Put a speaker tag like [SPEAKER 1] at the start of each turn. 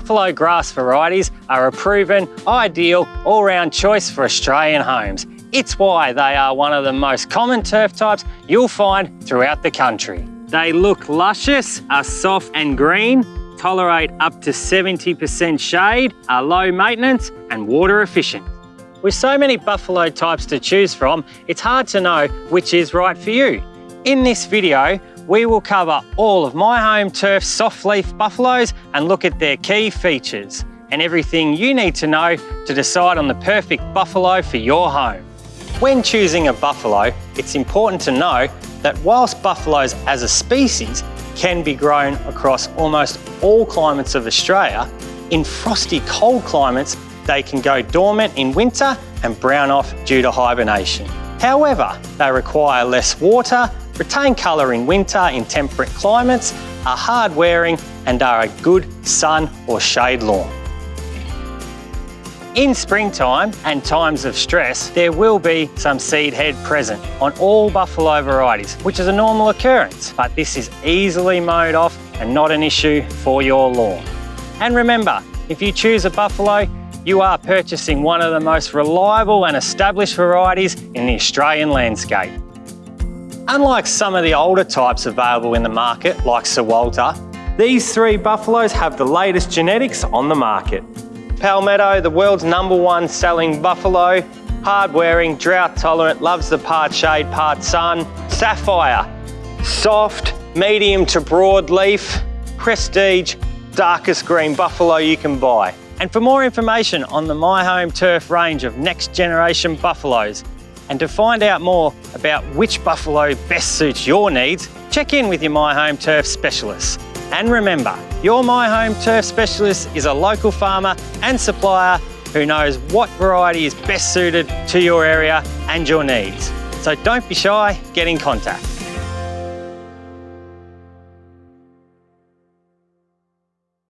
[SPEAKER 1] Buffalo grass varieties are a proven, ideal, all-round choice for Australian homes. It's why they are one of the most common turf types you'll find throughout the country. They look luscious, are soft and green, tolerate up to 70% shade, are low maintenance and water efficient. With so many buffalo types to choose from, it's hard to know which is right for you. In this video, we will cover all of my home turf soft leaf buffaloes and look at their key features and everything you need to know to decide on the perfect buffalo for your home. When choosing a buffalo, it's important to know that whilst buffaloes as a species can be grown across almost all climates of Australia, in frosty cold climates they can go dormant in winter and brown off due to hibernation. However, they require less water, retain colour in winter in temperate climates, are hard wearing and are a good sun or shade lawn. In springtime and times of stress, there will be some seed head present on all buffalo varieties, which is a normal occurrence, but this is easily mowed off and not an issue for your lawn. And remember, if you choose a buffalo, you are purchasing one of the most reliable and established varieties in the Australian landscape. Unlike some of the older types available in the market, like Sir Walter, these three buffaloes have the latest genetics on the market. Palmetto, the world's number one selling buffalo, hard wearing, drought tolerant, loves the part shade, part sun. Sapphire, soft, medium to broad leaf, prestige, darkest green buffalo you can buy. And for more information on the My Home Turf range of next generation buffaloes, and to find out more about which buffalo best suits your needs, check in with your My Home Turf specialist. And remember, your My Home Turf specialist is a local farmer and supplier who knows what variety is best suited to your area and your needs. So don't be shy, get in contact.